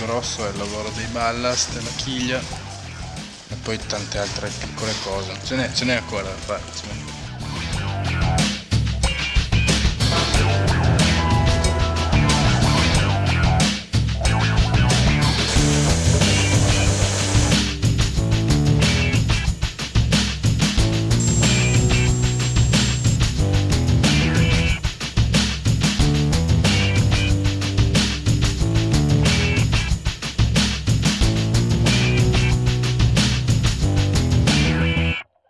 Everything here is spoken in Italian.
grosso è il lavoro dei ballast, la chiglia e poi tante altre piccole cose. Ce n'è, ce n'è ancora da fare.